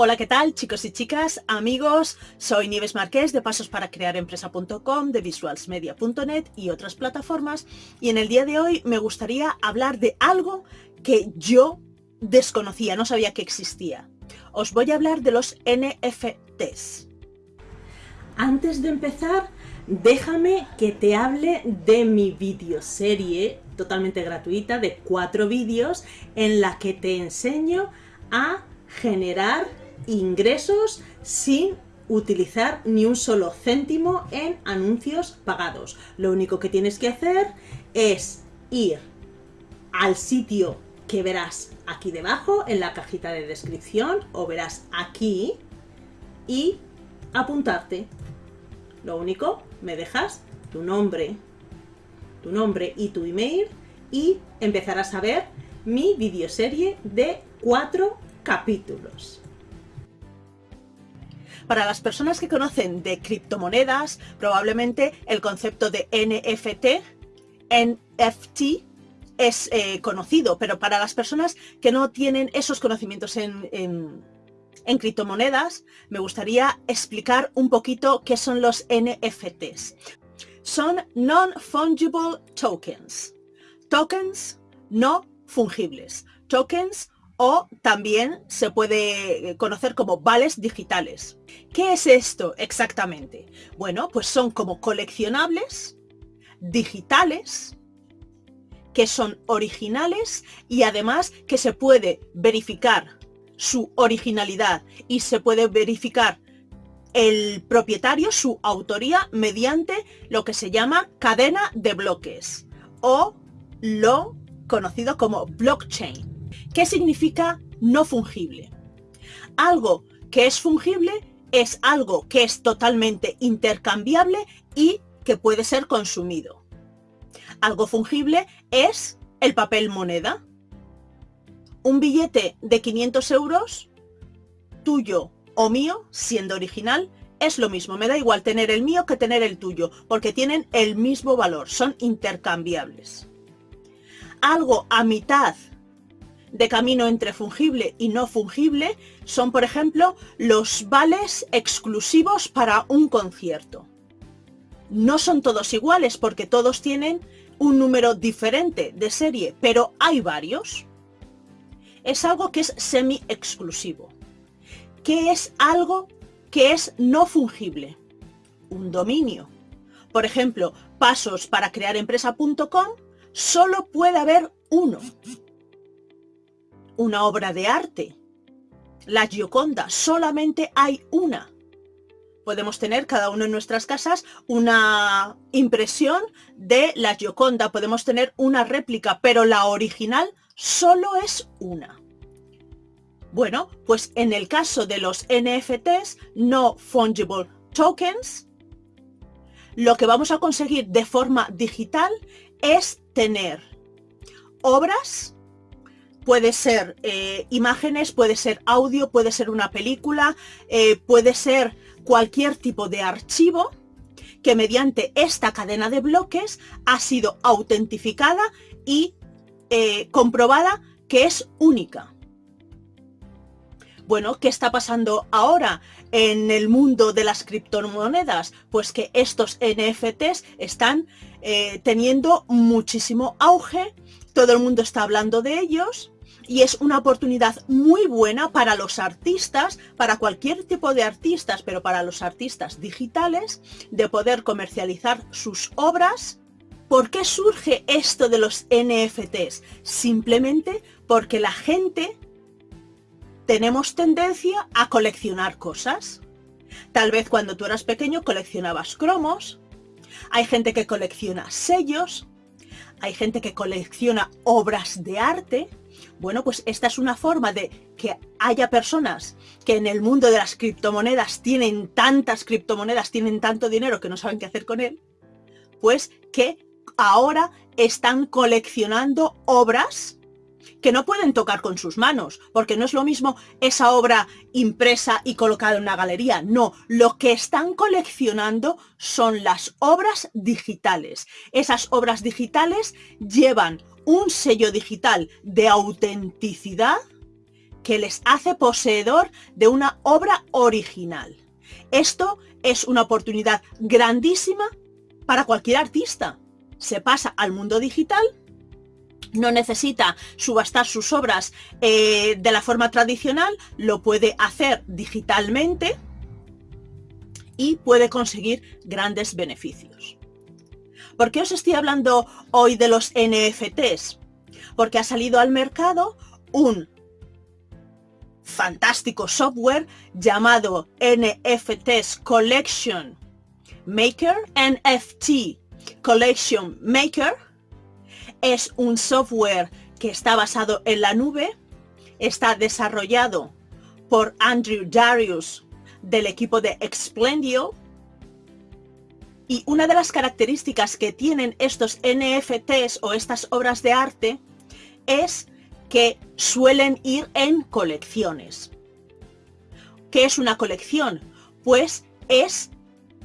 Hola, ¿qué tal chicos y chicas, amigos? Soy Nieves Marqués de pasosparaCrearEmpresa.com, de visualsmedia.net y otras plataformas y en el día de hoy me gustaría hablar de algo que yo desconocía, no sabía que existía. Os voy a hablar de los NFTs. Antes de empezar, déjame que te hable de mi videoserie totalmente gratuita de cuatro vídeos en la que te enseño a generar ingresos sin utilizar ni un solo céntimo en anuncios pagados. Lo único que tienes que hacer es ir al sitio que verás aquí debajo en la cajita de descripción o verás aquí y apuntarte. Lo único, me dejas tu nombre, tu nombre y tu email y empezarás a ver mi videoserie de cuatro capítulos. Para las personas que conocen de criptomonedas, probablemente el concepto de NFT, NFT, es eh, conocido, pero para las personas que no tienen esos conocimientos en, en criptomonedas, me gustaría explicar un poquito qué son los NFTs. Son Non-Fungible Tokens. Tokens no fungibles. Tokens o también se puede conocer como vales digitales. ¿Qué es esto exactamente? Bueno, pues son como coleccionables digitales que son originales y además que se puede verificar su originalidad y se puede verificar el propietario, su autoría, mediante lo que se llama cadena de bloques o lo conocido como blockchain. ¿Qué significa no fungible? Algo que es fungible es algo que es totalmente intercambiable y que puede ser consumido. Algo fungible es el papel moneda. Un billete de 500 euros, tuyo o mío, siendo original, es lo mismo. Me da igual tener el mío que tener el tuyo, porque tienen el mismo valor, son intercambiables. Algo a mitad de camino entre fungible y no fungible son, por ejemplo, los vales exclusivos para un concierto. No son todos iguales porque todos tienen un número diferente de serie, pero hay varios. Es algo que es semi-exclusivo. ¿Qué es algo que es no fungible? Un dominio. Por ejemplo, pasos para crear empresa.com, solo puede haber uno una obra de arte. La Gioconda, solamente hay una. Podemos tener cada uno en nuestras casas una impresión de la Gioconda, podemos tener una réplica, pero la original solo es una. Bueno, pues en el caso de los NFTs, no fungible tokens, lo que vamos a conseguir de forma digital es tener obras puede ser eh, imágenes, puede ser audio, puede ser una película, eh, puede ser cualquier tipo de archivo que mediante esta cadena de bloques ha sido autentificada y eh, comprobada que es única. Bueno, ¿qué está pasando ahora en el mundo de las criptomonedas? Pues que estos NFTs están teniendo muchísimo auge, todo el mundo está hablando de ellos y es una oportunidad muy buena para los artistas, para cualquier tipo de artistas, pero para los artistas digitales, de poder comercializar sus obras. ¿Por qué surge esto de los NFTs? Simplemente porque la gente tenemos tendencia a coleccionar cosas. Tal vez cuando tú eras pequeño coleccionabas cromos, hay gente que colecciona sellos, hay gente que colecciona obras de arte, bueno, pues esta es una forma de que haya personas que en el mundo de las criptomonedas tienen tantas criptomonedas, tienen tanto dinero que no saben qué hacer con él, pues que ahora están coleccionando obras que no pueden tocar con sus manos, porque no es lo mismo esa obra impresa y colocada en una galería, no, lo que están coleccionando son las obras digitales. Esas obras digitales llevan un sello digital de autenticidad que les hace poseedor de una obra original. Esto es una oportunidad grandísima para cualquier artista. Se pasa al mundo digital, no necesita subastar sus obras eh, de la forma tradicional, lo puede hacer digitalmente y puede conseguir grandes beneficios. ¿Por qué os estoy hablando hoy de los NFTs? Porque ha salido al mercado un fantástico software llamado NFTs Collection Maker, NFT Collection Maker. Es un software que está basado en la nube, está desarrollado por Andrew Darius del equipo de Explendio y una de las características que tienen estos NFTs o estas obras de arte es que suelen ir en colecciones. ¿Qué es una colección? Pues es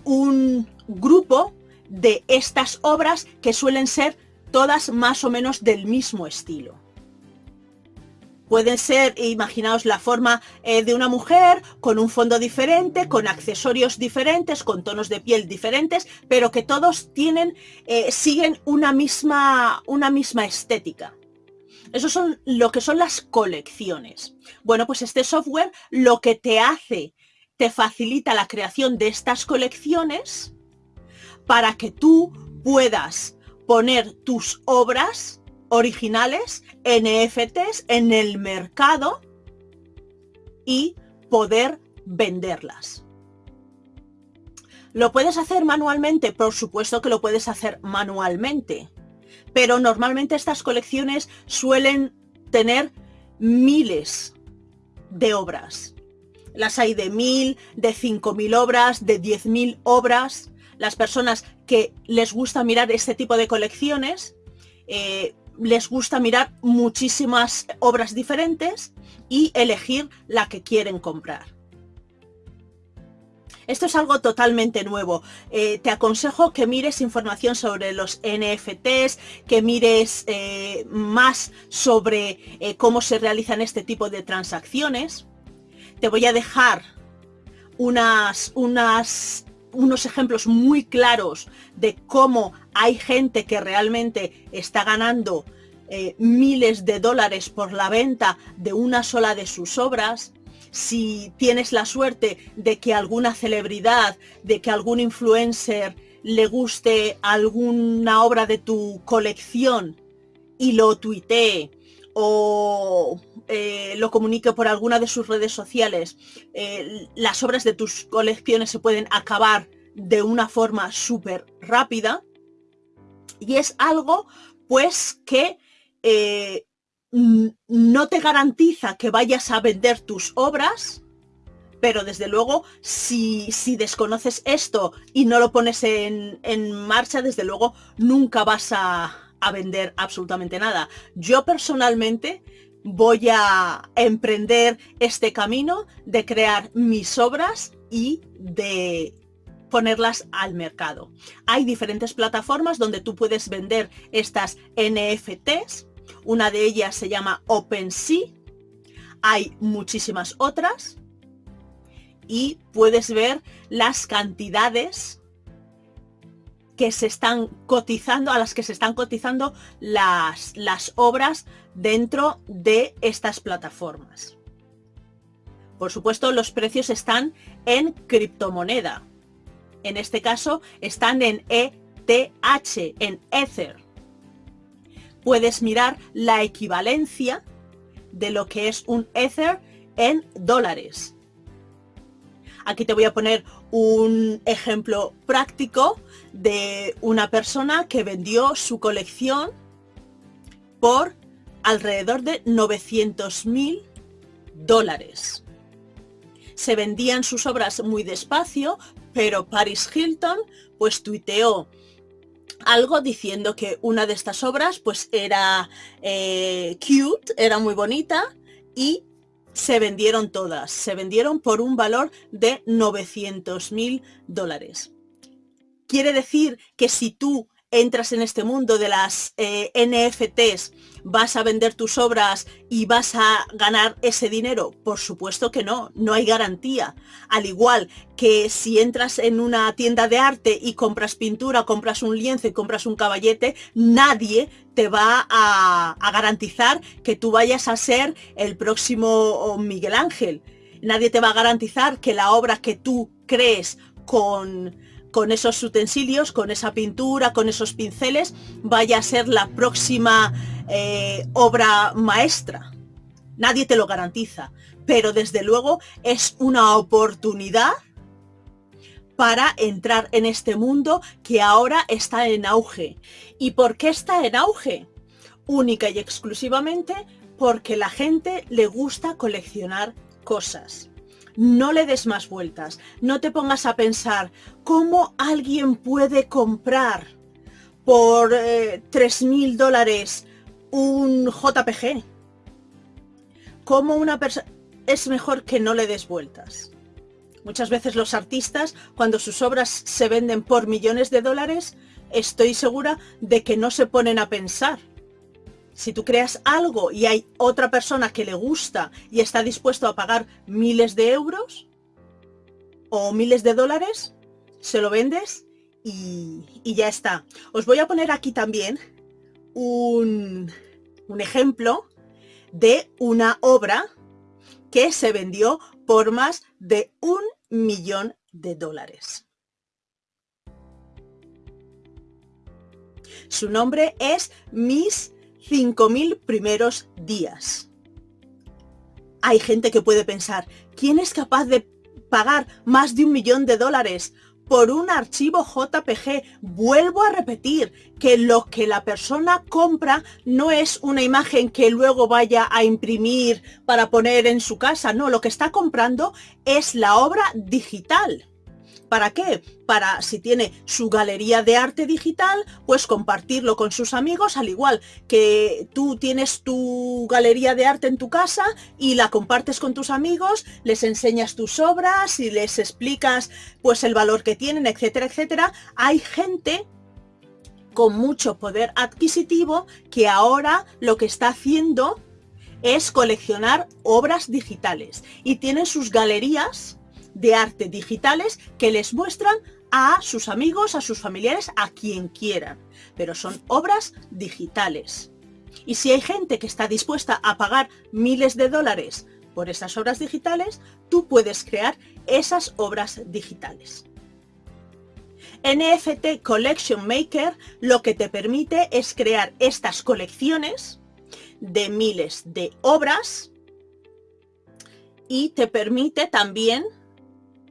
un grupo de estas obras que suelen ser todas más o menos del mismo estilo. Pueden ser, imaginaos la forma eh, de una mujer con un fondo diferente, con accesorios diferentes, con tonos de piel diferentes, pero que todos tienen, eh, siguen una misma, una misma estética. Eso son lo que son las colecciones. Bueno, pues este software lo que te hace, te facilita la creación de estas colecciones para que tú puedas poner tus obras originales, NFTs, en el mercado y poder venderlas. ¿Lo puedes hacer manualmente? Por supuesto que lo puedes hacer manualmente. Pero normalmente estas colecciones suelen tener miles de obras. Las hay de mil, de cinco mil obras, de diez mil obras. Las personas que les gusta mirar este tipo de colecciones eh, les gusta mirar muchísimas obras diferentes y elegir la que quieren comprar. Esto es algo totalmente nuevo. Eh, te aconsejo que mires información sobre los NFTs, que mires eh, más sobre cómo se realizan este tipo de transacciones. Te voy a dejar unas, unas unos ejemplos muy claros de cómo hay gente que realmente está ganando eh, miles de dólares por la venta de una sola de sus obras. Si tienes la suerte de que alguna celebridad, de que algún influencer le guste alguna obra de tu colección y lo tuitee o eh, lo comunique por alguna de sus redes sociales, eh, las obras de tus colecciones se pueden acabar de una forma súper rápida. Y es algo pues que eh, no te garantiza que vayas a vender tus obras, pero desde luego si, si desconoces esto y no lo pones en, en marcha, desde luego nunca vas a, a vender absolutamente nada. Yo personalmente voy a emprender este camino de crear mis obras y de ponerlas al mercado. Hay diferentes plataformas donde tú puedes vender estas NFTs. Una de ellas se llama OpenSea. Hay muchísimas otras. Y puedes ver las cantidades que se están cotizando, a las que se están cotizando las, las obras dentro de estas plataformas. Por supuesto, los precios están en criptomoneda. En este caso, están en ETH, en Ether. Puedes mirar la equivalencia de lo que es un Ether en dólares. Aquí te voy a poner un ejemplo práctico de una persona que vendió su colección por alrededor de 900 mil dólares. Se vendían sus obras muy despacio, pero Paris Hilton pues tuiteó algo diciendo que una de estas obras pues era eh, cute, era muy bonita y se vendieron todas. Se vendieron por un valor de 900 mil dólares. Quiere decir que si tú entras en este mundo de las eh, NFTs, vas a vender tus obras y vas a ganar ese dinero? Por supuesto que no, no hay garantía. Al igual que si entras en una tienda de arte y compras pintura, compras un lienzo y compras un caballete, nadie te va a, garantizar que tú vayas a ser el próximo oh, Miguel Ángel. Nadie te va a garantizar que la obra que tú crees con con esos utensilios, con esa pintura, con esos pinceles, vaya a ser la próxima eh, obra maestra. Nadie te lo garantiza, pero desde luego es una oportunidad para entrar en este mundo que ahora está en auge. ¿Y por qué está en auge? Única y exclusivamente porque la gente le gusta coleccionar cosas no le des más vueltas. No te pongas a pensar cómo alguien puede comprar por 3.000 eh, dólares un JPG. Cómo una persona... Es mejor que no le des vueltas. Muchas veces los artistas, cuando sus obras se venden por millones de dólares, estoy segura de que no se ponen a pensar si tú creas algo y hay otra persona que le gusta y está dispuesto a pagar miles de euros o miles de dólares, se lo vendes y, ya está. Os voy a poner aquí también un, un ejemplo de una obra que se vendió por más de un millón de dólares. Su nombre es Miss 5.000 primeros días. Hay gente que puede pensar, ¿quién es capaz de pagar más de un millón de dólares por un archivo JPG? Vuelvo a repetir que lo que la persona compra no es una imagen que luego vaya a imprimir para poner en su casa, no, lo que está comprando es la obra digital. ¿Para qué? Para si tiene su galería de arte digital, pues compartirlo con sus amigos, al igual que tú tienes tu galería de arte en tu casa y la compartes con tus amigos, les enseñas tus obras y les explicas pues el valor que tienen, etcétera, etcétera. Hay gente con mucho poder adquisitivo que ahora lo que está haciendo es coleccionar obras digitales y tienen sus galerías de arte digitales que les muestran a sus amigos, a sus familiares, a quien quieran. Pero son obras digitales. Y si hay gente que está dispuesta a pagar miles de dólares por esas obras digitales, tú puedes crear esas obras digitales. NFT Collection Maker lo que te permite es crear estas colecciones de miles de obras y te permite también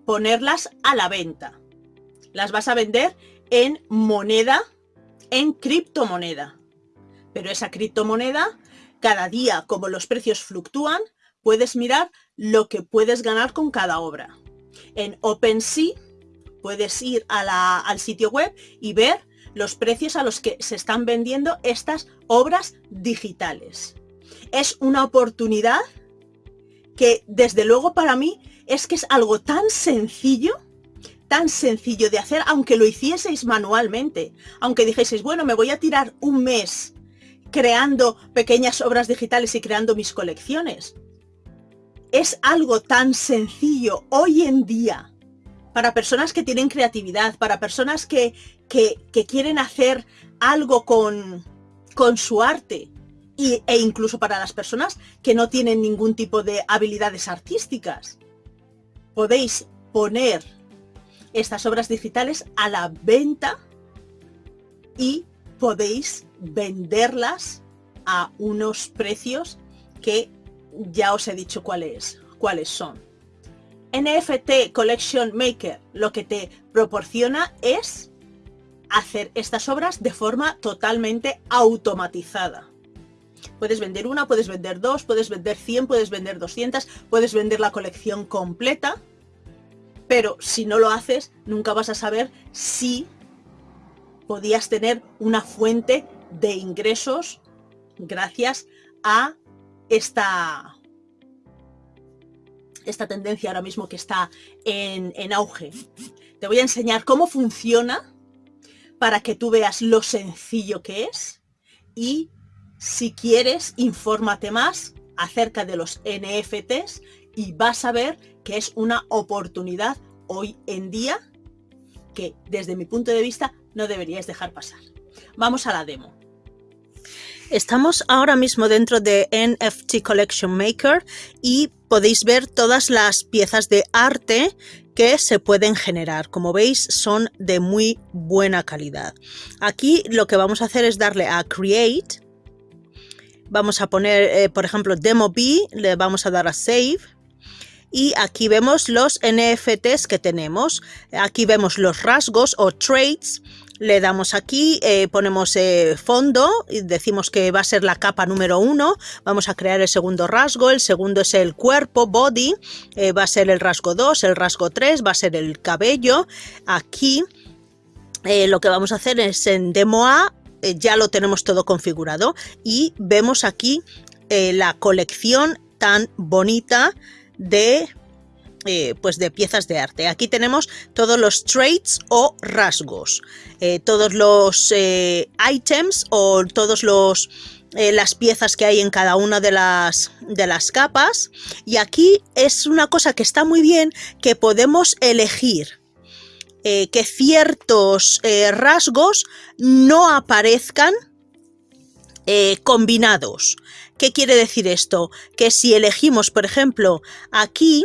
ponerlas a la venta. Las vas a vender en moneda, en criptomoneda. Pero esa criptomoneda, cada día, como los precios fluctúan, puedes mirar lo que puedes ganar con cada obra. En OpenSea puedes ir al sitio web y ver los precios a los que se están vendiendo estas obras digitales. Es una oportunidad que desde luego para mí es que es algo tan sencillo, tan sencillo de hacer, aunque lo hicieseis manualmente, aunque dijeseis, bueno, me voy a tirar un mes creando pequeñas obras digitales y creando mis colecciones. Es algo tan sencillo hoy en día para personas que tienen creatividad, para personas que, que, quieren hacer algo con, con su arte e incluso para las personas que no tienen ningún tipo de habilidades artísticas podéis poner estas obras digitales a la venta y podéis venderlas a unos precios que ya os he dicho cuáles, cuáles son. NFT Collection Maker lo que te proporciona es hacer estas obras de forma totalmente automatizada. Puedes vender una, puedes vender dos, puedes vender 100, puedes vender 200, puedes vender la colección completa, pero si no lo haces, nunca vas a saber si podías tener una fuente de ingresos gracias a esta, esta tendencia ahora mismo que está en, en auge. Te voy a enseñar cómo funciona para que tú veas lo sencillo que es y si quieres, infórmate más acerca de los NFTs y vas a ver que es una oportunidad hoy en día que desde mi punto de vista no deberías dejar pasar. Vamos a la demo. Estamos ahora mismo dentro de NFT Collection Maker y podéis ver todas las piezas de arte que se pueden generar. Como veis, son de muy buena calidad. Aquí lo que vamos a hacer es darle a Create. Vamos a poner, eh, por ejemplo, Demo B, le vamos a dar a Save y aquí vemos los NFTs que tenemos. Aquí vemos los rasgos o traits le damos aquí, eh, ponemos eh, fondo y decimos que va a ser la capa número uno. Vamos a crear el segundo rasgo. El segundo es el cuerpo, body. Va a ser el rasgo 2, el rasgo 3, va a ser el cabello. Aquí lo que vamos a hacer es en demo A, ya lo tenemos todo configurado y vemos aquí la colección tan bonita de eh, pues de piezas de arte. Aquí tenemos todos los traits o rasgos, eh, todos los eh, items o todos los las piezas que hay en cada una de las, de las capas y aquí es una cosa que está muy bien que podemos elegir que ciertos rasgos no aparezcan combinados. ¿Qué quiere decir esto? Que si elegimos, por ejemplo, aquí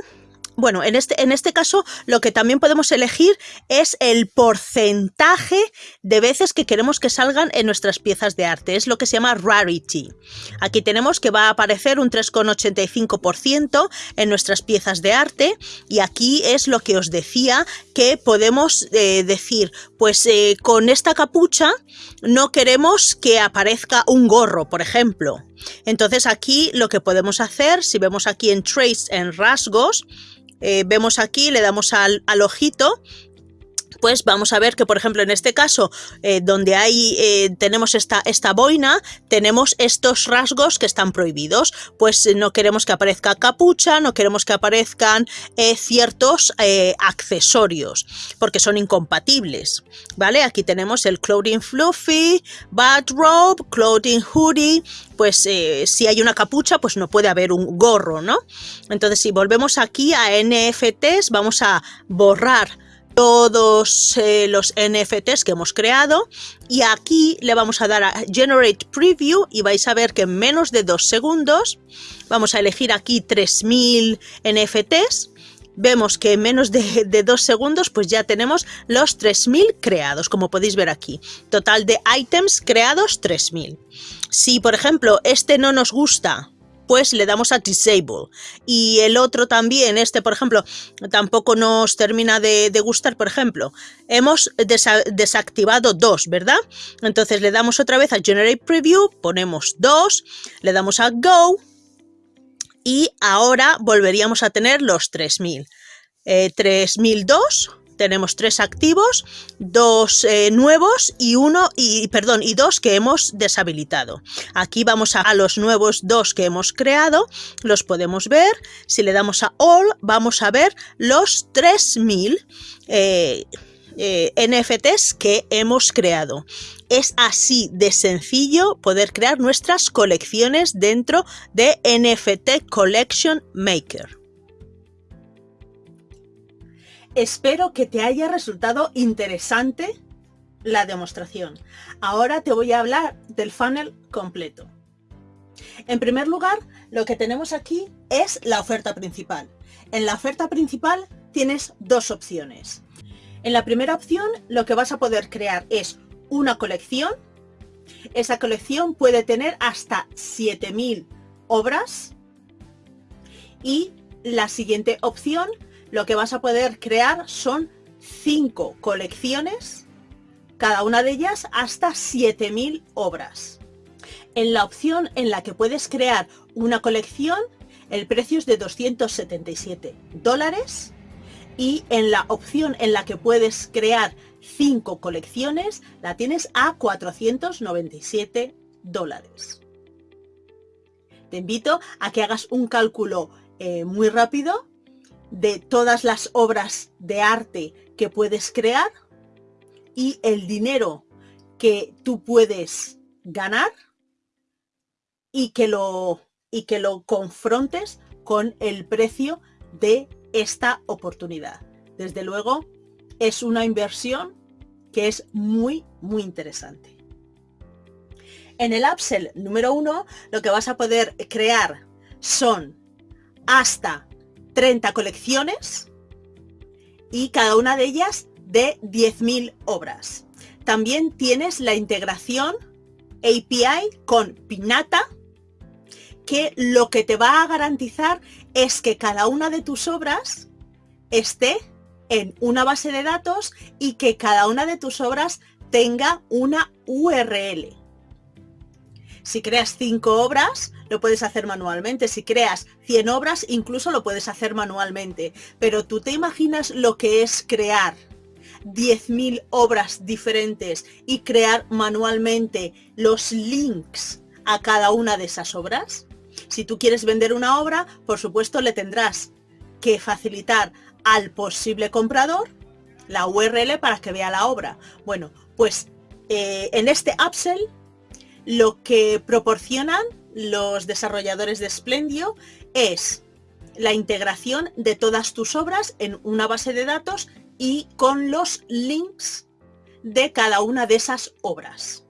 bueno, en este, en este caso lo que también podemos elegir es el porcentaje de veces que queremos que salgan en nuestras piezas de arte. Es lo que se llama rarity. Aquí tenemos que va a aparecer un 3,85% en nuestras piezas de arte y aquí es lo que os decía que podemos eh, decir, pues eh, con esta capucha no queremos que aparezca un gorro, por ejemplo. Entonces aquí lo que podemos hacer, si vemos aquí en Trace en rasgos, eh, vemos aquí, le damos al, ojito pues vamos a ver que, por ejemplo, en este caso, eh, donde hay, eh, tenemos esta, esta boina, tenemos estos rasgos que están prohibidos. Pues no queremos que aparezca capucha, no queremos que aparezcan ciertos accesorios, porque son incompatibles. ¿Vale? Aquí tenemos el clothing fluffy, bathrobe, clothing hoodie, pues eh, si hay una capucha, pues no puede haber un gorro, ¿no? Entonces, si volvemos aquí a NFTs, vamos a borrar todos eh, los NFTs que hemos creado. Y aquí le vamos a dar a Generate Preview y vais a ver que en menos de dos segundos vamos a elegir aquí 3000 NFTs vemos que en menos de, de, dos segundos pues ya tenemos los 3000 creados como podéis ver aquí. Total de items creados 3000 si, por ejemplo, este no nos gusta, pues le damos a Disable. Y el otro también, este, por ejemplo, tampoco nos termina de, gustar, por ejemplo. Hemos desactivado dos, ¿verdad? Entonces le damos otra vez a Generate Preview, ponemos dos, le damos a Go y ahora volveríamos a tener los 3000. Eh, 3002 tenemos tres activos, dos eh, nuevos y uno, y perdón, y dos que hemos deshabilitado. Aquí vamos a, los nuevos dos que hemos creado, los podemos ver. Si le damos a All, vamos a ver los 3000 eh, eh, NFTs que hemos creado. Es así de sencillo poder crear nuestras colecciones dentro de NFT Collection Maker. Espero que te haya resultado interesante la demostración. Ahora te voy a hablar del funnel completo. En primer lugar, lo que tenemos aquí es la oferta principal. En la oferta principal tienes dos opciones. En la primera opción, lo que vas a poder crear es una colección. Esa colección puede tener hasta 7000 obras. Y la siguiente opción lo que vas a poder crear son cinco colecciones, cada una de ellas hasta 7000 obras. En la opción en la que puedes crear una colección, el precio es de 277 dólares y en la opción en la que puedes crear cinco colecciones, la tienes a 497 dólares. Te invito a que hagas un cálculo eh, muy rápido de todas las obras de arte que puedes crear y el dinero que tú puedes ganar y que lo, y que lo confrontes con el precio de esta oportunidad. Desde luego, es una inversión que es muy, muy interesante. En el upsell número uno, lo que vas a poder crear son hasta 30 colecciones y cada una de ellas de 10.000 obras. También tienes la integración API con Pinata, que lo que te va a garantizar es que cada una de tus obras esté en una base de datos y que cada una de tus obras tenga una URL. Si creas 5 obras, lo puedes hacer manualmente. Si creas 100 obras, incluso lo puedes hacer manualmente. Pero tú te imaginas lo que es crear 10.000 obras diferentes y crear manualmente los links a cada una de esas obras? Si tú quieres vender una obra, por supuesto le tendrás que facilitar al posible comprador la URL para que vea la obra. Bueno, pues eh, en este upsell lo que proporcionan los desarrolladores de Splendio es la integración de todas tus obras en una base de datos y con los links de cada una de esas obras.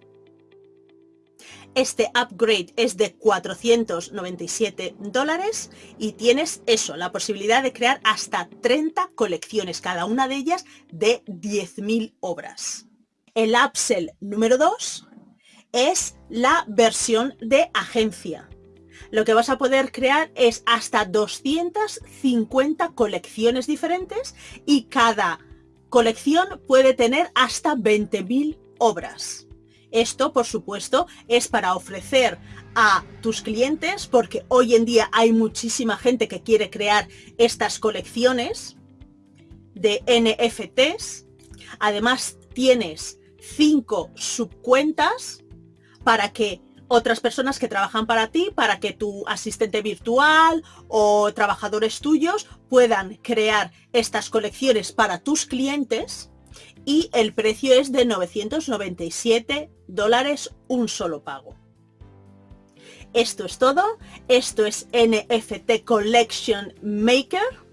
Este upgrade es de 497 dólares y tienes eso, la posibilidad de crear hasta 30 colecciones, cada una de ellas de 10.000 obras. El upsell número 2 es la versión de agencia. Lo que vas a poder crear es hasta 250 colecciones diferentes y cada colección puede tener hasta 20.000 obras. Esto, por supuesto, es para ofrecer a tus clientes, porque hoy en día hay muchísima gente que quiere crear estas colecciones de NFTs. Además, tienes cinco subcuentas para que otras personas que trabajan para ti, para que tu asistente virtual o trabajadores tuyos puedan crear estas colecciones para tus clientes y el precio es de 997 dólares un solo pago. Esto es todo, esto es NFT Collection Maker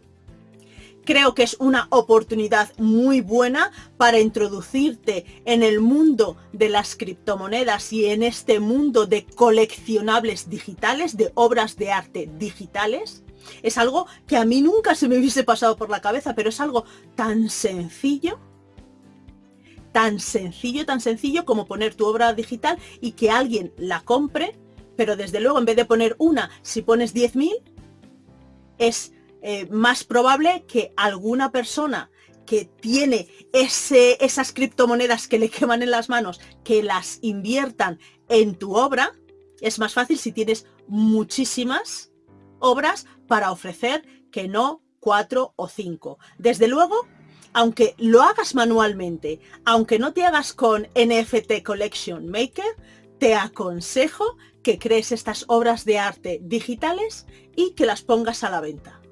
creo que es una oportunidad muy buena para introducirte en el mundo de las criptomonedas y en este mundo de coleccionables digitales, de obras de arte digitales. Es algo que a mí nunca se me hubiese pasado por la cabeza, pero es algo tan sencillo, tan sencillo, tan sencillo como poner tu obra digital y que alguien la compre, pero desde luego en vez de poner una, si pones 10.000, es eh, más probable que alguna persona que tiene esas criptomonedas que le queman en las manos, que las inviertan en tu obra, es más fácil si tienes muchísimas obras para ofrecer que no cuatro o cinco. Desde luego, aunque lo hagas manualmente, aunque no te hagas con NFT Collection Maker, te aconsejo que crees estas obras de arte digitales y que las pongas a la venta.